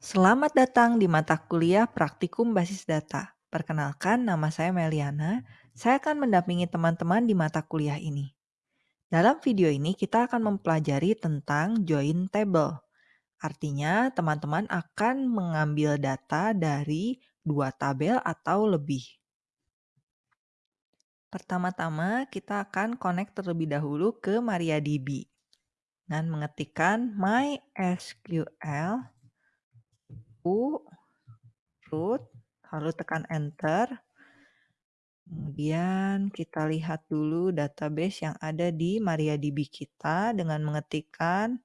Selamat datang di mata kuliah Praktikum Basis Data. Perkenalkan, nama saya Meliana. Saya akan mendampingi teman-teman di mata kuliah ini. Dalam video ini, kita akan mempelajari tentang join table. Artinya, teman-teman akan mengambil data dari dua tabel atau lebih. Pertama-tama, kita akan connect terlebih dahulu ke MariaDB dan mengetikkan MySQL U root, lalu tekan enter. Kemudian kita lihat dulu database yang ada di MariaDB kita dengan mengetikkan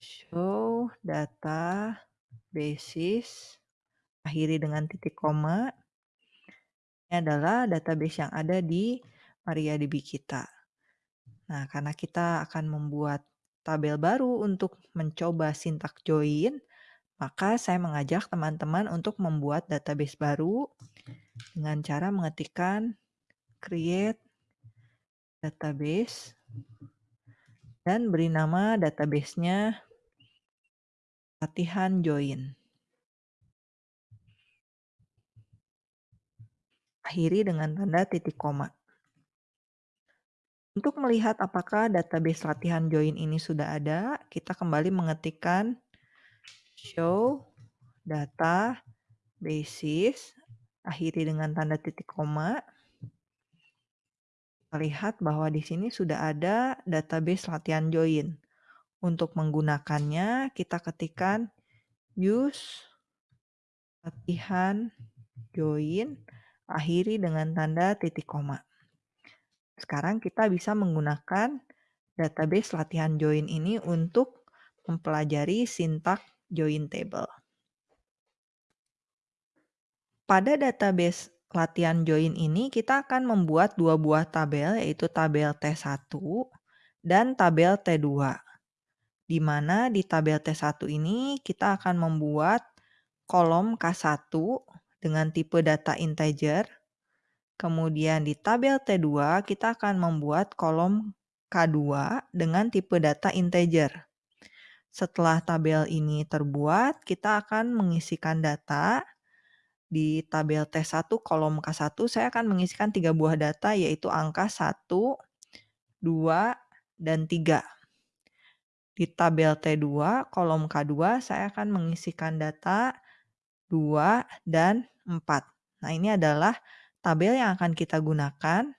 show data basis, akhiri dengan titik koma. Ini adalah database yang ada di MariaDB kita. Nah, karena kita akan membuat tabel baru untuk mencoba sintak join, maka saya mengajak teman-teman untuk membuat database baru dengan cara mengetikkan create database dan beri nama databasenya latihan join. Akhiri dengan tanda titik koma. Untuk melihat apakah database latihan join ini sudah ada, kita kembali mengetikkan show data basis, akhiri dengan tanda titik koma. Kita lihat bahwa di sini sudah ada database latihan join. Untuk menggunakannya, kita ketikkan use latihan join, akhiri dengan tanda titik koma. Sekarang kita bisa menggunakan database latihan join ini untuk mempelajari sintak join table. Pada database latihan join ini kita akan membuat dua buah tabel yaitu tabel T1 dan tabel T2. Di mana di tabel T1 ini kita akan membuat kolom K1 dengan tipe data integer. Kemudian di tabel T2 kita akan membuat kolom K2 dengan tipe data integer. Setelah tabel ini terbuat, kita akan mengisikan data di tabel T1 kolom K1 saya akan mengisikan tiga buah data yaitu angka 1, 2, dan 3. Di tabel T2 kolom K2 saya akan mengisikan data 2 dan 4. Nah ini adalah tabel yang akan kita gunakan,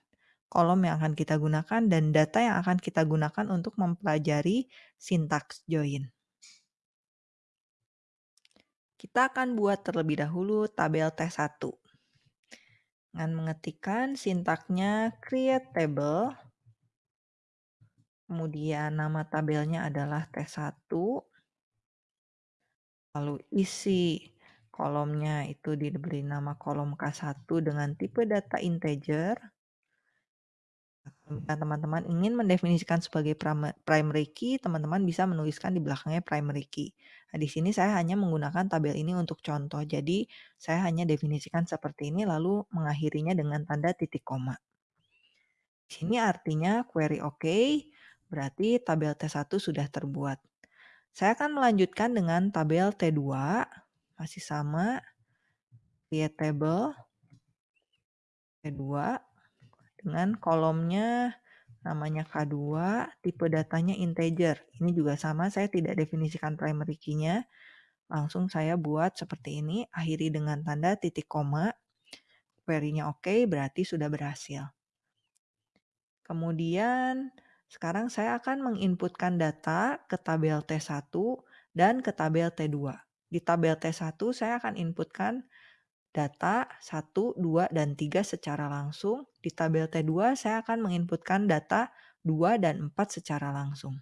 kolom yang akan kita gunakan, dan data yang akan kita gunakan untuk mempelajari sintaks join. Kita akan buat terlebih dahulu tabel T1. Dengan mengetikkan sintaknya create table. Kemudian nama tabelnya adalah T1. Lalu isi kolomnya itu diberi nama kolom K1 dengan tipe data integer. Jika teman-teman ingin mendefinisikan sebagai primary key, teman-teman bisa menuliskan di belakangnya primary key. Nah, di sini saya hanya menggunakan tabel ini untuk contoh. Jadi, saya hanya definisikan seperti ini lalu mengakhirinya dengan tanda titik koma. Di sini artinya query oke, OK, berarti tabel T1 sudah terbuat. Saya akan melanjutkan dengan tabel T2, masih sama, create table, T2, dengan kolomnya namanya K2, tipe datanya integer. Ini juga sama, saya tidak definisikan primary key-nya. Langsung saya buat seperti ini, akhiri dengan tanda titik koma. Query-nya oke, okay, berarti sudah berhasil. Kemudian, sekarang saya akan menginputkan data ke tabel T1 dan ke tabel T2. Di tabel T1 saya akan inputkan data 1, 2, dan 3 secara langsung. Di tabel T2 saya akan menginputkan data 2 dan 4 secara langsung.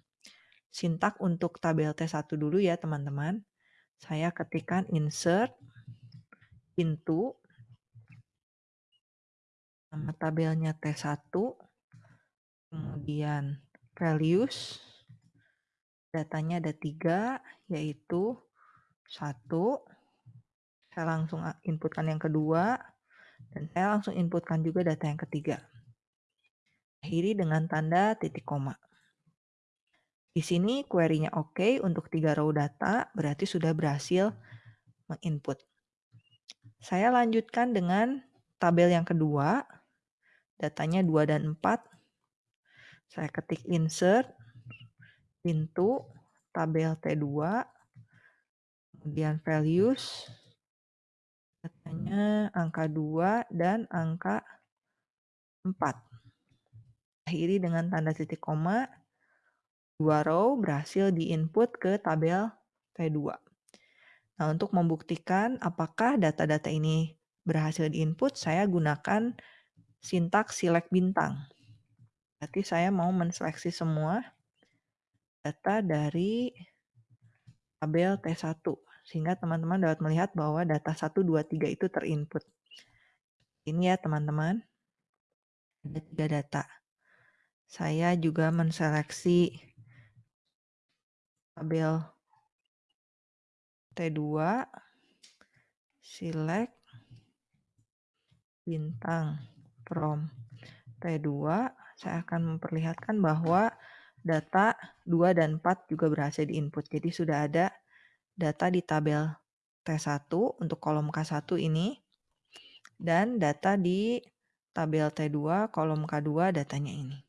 Sintak untuk tabel T1 dulu ya teman-teman. Saya ketikkan insert into nama tabelnya T1, kemudian values, datanya ada tiga, yaitu 1, saya langsung inputkan yang kedua, dan saya langsung inputkan juga data yang ketiga. Akhiri dengan tanda titik koma. Di sini query-nya oke okay untuk tiga row data, berarti sudah berhasil menginput. Saya lanjutkan dengan tabel yang kedua, datanya 2 dan 4. Saya ketik insert, into, tabel T2, kemudian values, datanya angka 2 dan angka 4. Akhiri dengan tanda titik koma, dua row berhasil diinput ke tabel T2. Nah, untuk membuktikan apakah data-data ini berhasil diinput, saya gunakan sintaks select bintang. Berarti saya mau menseleksi semua data dari tabel T1 sehingga teman-teman dapat melihat bahwa data 1 2 3 itu terinput. Ini ya teman-teman. Ada tiga data. Saya juga menseleksi tabel T2 select bintang from T2 saya akan memperlihatkan bahwa data 2 dan 4 juga berhasil diinput. Jadi sudah ada data di tabel T1 untuk kolom K1 ini dan data di tabel T2 kolom K2 datanya ini.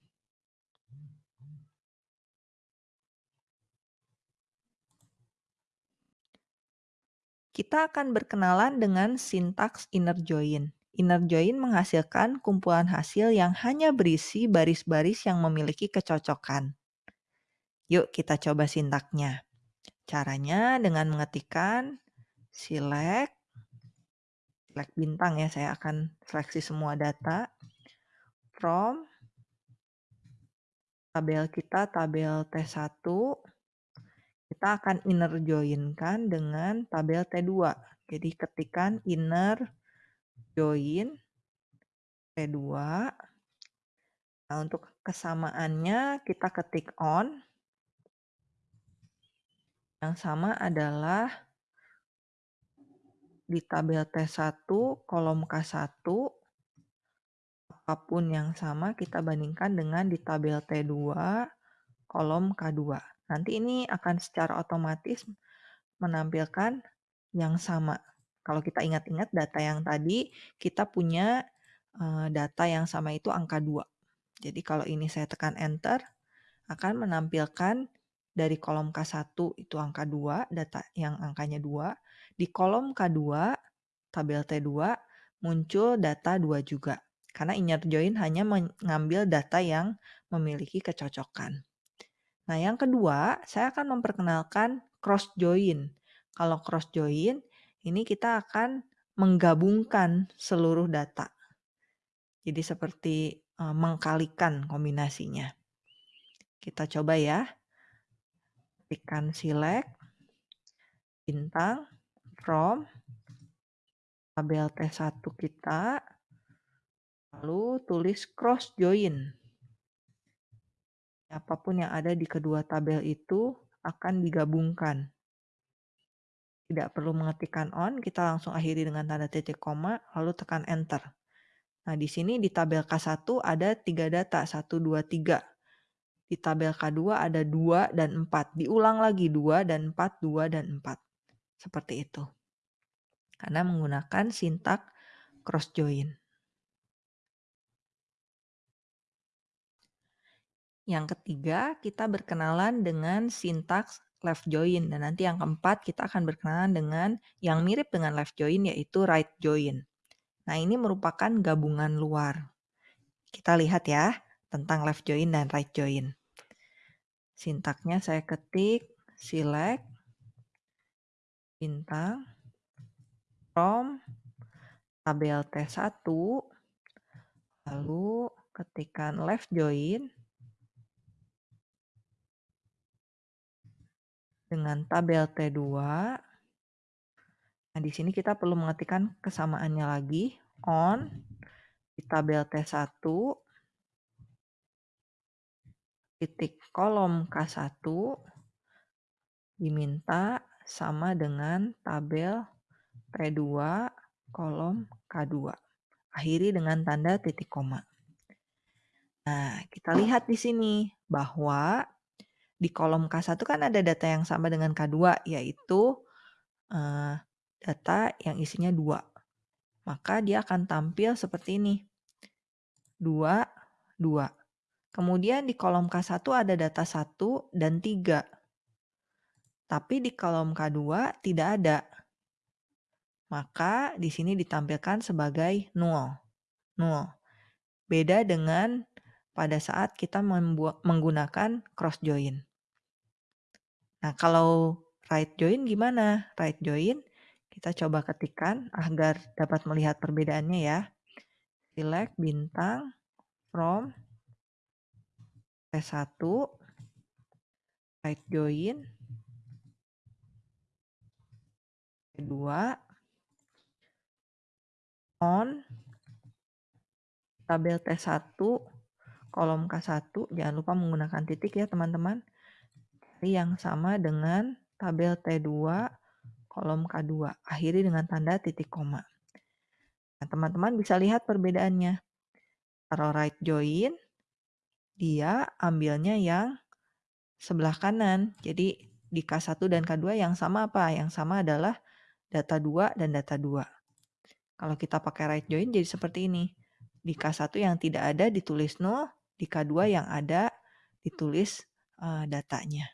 Kita akan berkenalan dengan sintaks inner join. Inner join menghasilkan kumpulan hasil yang hanya berisi baris-baris yang memiliki kecocokan. Yuk kita coba sintaknya. Caranya dengan mengetikkan select, select bintang ya, saya akan seleksi semua data from tabel kita tabel T1 kita akan inner join-kan dengan tabel T2. Jadi ketikan inner join T2. Nah, untuk kesamaannya kita ketik on. Yang sama adalah di tabel T1 kolom K1 apa pun yang sama kita bandingkan dengan di tabel T2 kolom K2. Nanti ini akan secara otomatis menampilkan yang sama. Kalau kita ingat-ingat data yang tadi, kita punya uh, data yang sama itu angka 2. Jadi kalau ini saya tekan enter, akan menampilkan dari kolom K1 itu angka 2, data yang angkanya 2. Di kolom K2, tabel T2, muncul data 2 juga. Karena inner join hanya mengambil data yang memiliki kecocokan. Nah, yang kedua, saya akan memperkenalkan cross join. Kalau cross join, ini kita akan menggabungkan seluruh data. Jadi seperti uh, mengkalikan kombinasinya. Kita coba ya. Ketikkan select, bintang, from, tabel T1 kita, lalu tulis cross join apa pun yang ada di kedua tabel itu akan digabungkan. Tidak perlu mengetikkan on, kita langsung akhiri dengan tanda titik koma, lalu tekan enter. Nah, di sini di tabel K1 ada tiga data, 1, 2, 3. Di tabel K2 ada 2 dan 4. Diulang lagi 2 dan 4, 2 dan 4. Seperti itu. Karena menggunakan sintak cross join. Yang ketiga, kita berkenalan dengan sintaks left join. Dan nanti yang keempat, kita akan berkenalan dengan yang mirip dengan left join, yaitu right join. Nah, ini merupakan gabungan luar. Kita lihat ya, tentang left join dan right join. Sintaknya saya ketik select bintang from tabel T1 lalu ketikkan left join dengan tabel T2. Nah, di sini kita perlu mengetikkan kesamaannya lagi. On di tabel T1 titik kolom K1 diminta sama dengan tabel T2 kolom K2. Akhiri dengan tanda titik koma. Nah, kita lihat di sini bahwa di kolom K1 kan ada data yang sama dengan K2 yaitu uh, data yang isinya 2. Maka dia akan tampil seperti ini. 2, 2. Kemudian di kolom K1 ada data 1 dan 3. Tapi di kolom K2 tidak ada. Maka di sini ditampilkan sebagai 0. 0. Beda dengan pada saat kita menggunakan cross join. Nah, kalau right join gimana? Right join kita coba ketikkan agar dapat melihat perbedaannya ya. Select bintang from T1 right join T2 on tabel T1 kolom K1 jangan lupa menggunakan titik ya teman-teman. Yang sama dengan tabel T2 kolom K2 akhiri dengan tanda titik koma. Nah teman-teman bisa lihat perbedaannya. Kalau right join dia ambilnya yang sebelah kanan jadi di K1 dan K2 yang sama apa yang sama adalah data 2 dan data 2 kalau kita pakai right join jadi seperti ini di K1 yang tidak ada ditulis 0, di K2 yang ada ditulis uh, datanya.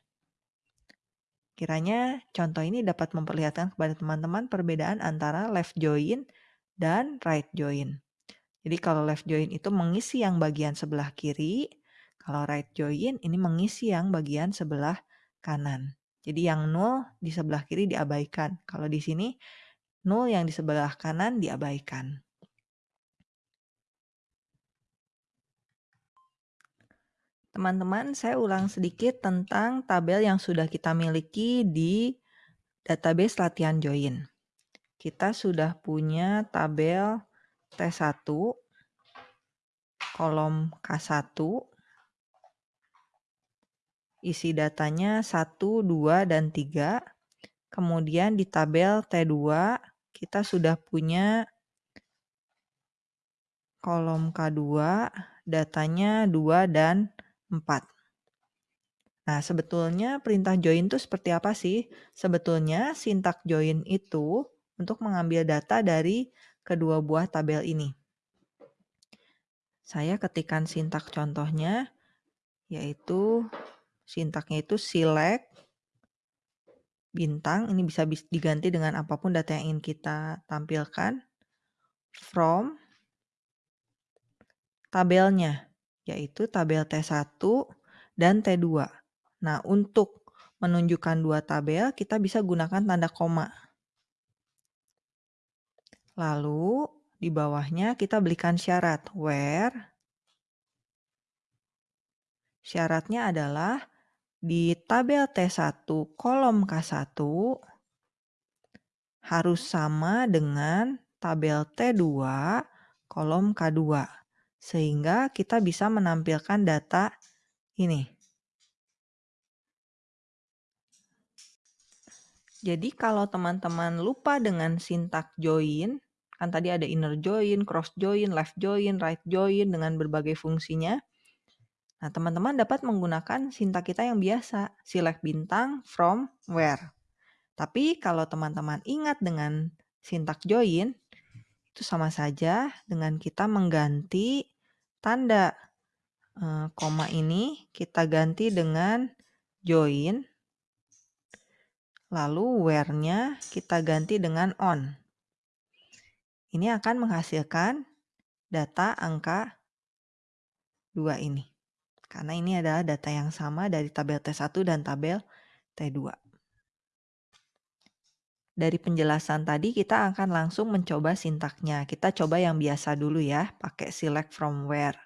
Kiranya contoh ini dapat memperlihatkan kepada teman-teman perbedaan antara left join dan right join. Jadi kalau left join itu mengisi yang bagian sebelah kiri, kalau right join ini mengisi yang bagian sebelah kanan. Jadi yang 0 di sebelah kiri diabaikan. Kalau di sini 0 yang di sebelah kanan diabaikan. Teman-teman, saya ulang sedikit tentang tabel yang sudah kita miliki di database latihan join. Kita sudah punya tabel T1, kolom K1, isi datanya 1, 2, dan 3. Kemudian di tabel T2, kita sudah punya kolom K2, datanya 2 dan 4. Nah, sebetulnya perintah join itu seperti apa sih? Sebetulnya sintak join itu untuk mengambil data dari kedua buah tabel ini. Saya ketikkan sintak contohnya, yaitu sintaknya itu select bintang, ini bisa diganti dengan apa pun data yang ingin kita tampilkan, from tabelnya yaitu tabel T1 dan T2. Nah, untuk menunjukkan dua tabel, kita bisa gunakan tanda koma. Lalu, di bawahnya kita berikan syarat where. Syaratnya adalah di tabel T1 kolom K1 harus sama dengan tabel T2 kolom K2. Sehingga kita bisa menampilkan data ini. Jadi kalau teman-teman lupa dengan sintak join, kan tadi ada inner join, cross join, left join, right join dengan berbagai fungsinya. Nah, teman-teman dapat menggunakan sintak kita yang biasa, select bintang from where. Tapi kalau teman-teman ingat dengan sintak join, itu sama saja dengan kita mengganti tanda uh, koma ini kita ganti dengan join. Lalu where-nya kita ganti dengan on. Ini akan menghasilkan data angka 2 ini. Karena ini adalah data yang sama dari tabel T1 dan tabel T2. Dari penjelasan tadi kita akan langsung mencoba sintaknya. Kita coba yang biasa dulu ya, pakai select from where.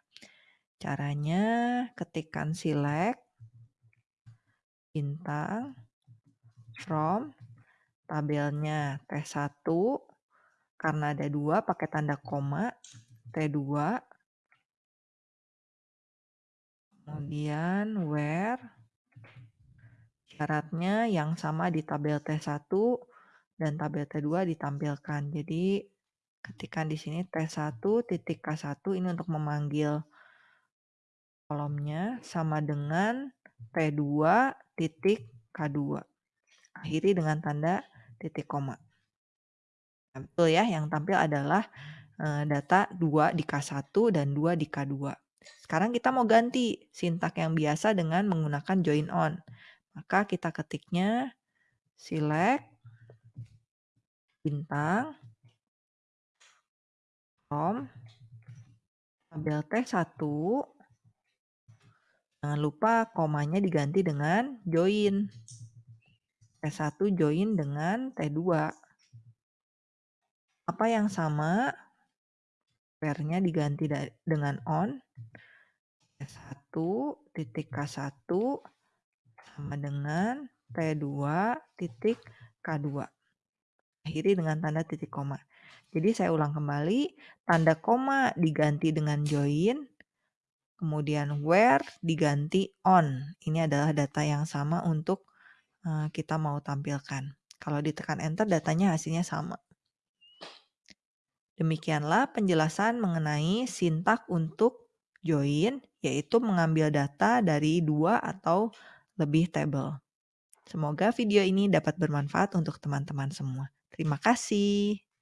Caranya ketikkan select bintang from tabelnya T1 karena ada dua pakai tanda koma T2 kemudian where syaratnya yang sama di tabel T1 dan tabel T2 ditampilkan. Jadi ketikkan di sini T1 titik K1 ini untuk memanggil kolomnya sama dengan T2 titik K2. Akhiri dengan tanda titik koma. Betul ya, yang tampil adalah, eee, data 2 di K1 dan 2 di K2. Sekarang kita mau ganti sintak yang biasa dengan menggunakan join on. Maka kita ketiknya select bintang from tabel T1 jangan lupa komanya diganti dengan join. T1 join dengan T2. Apa yang sama? Where-nya diganti dengan on. T1 titik K1 sama dengan T2 titik K2. Akhiri dengan tanda titik koma. Jadi saya ulang kembali, tanda koma diganti dengan join, kemudian where diganti on. Ini adalah data yang sama untuk uh, kita mau tampilkan. Kalau ditekan enter datanya hasilnya sama. Demikianlah penjelasan mengenai sintak untuk join, yaitu mengambil data dari dua atau lebih tabel. Semoga video ini dapat bermanfaat untuk teman-teman semua. Terima kasih.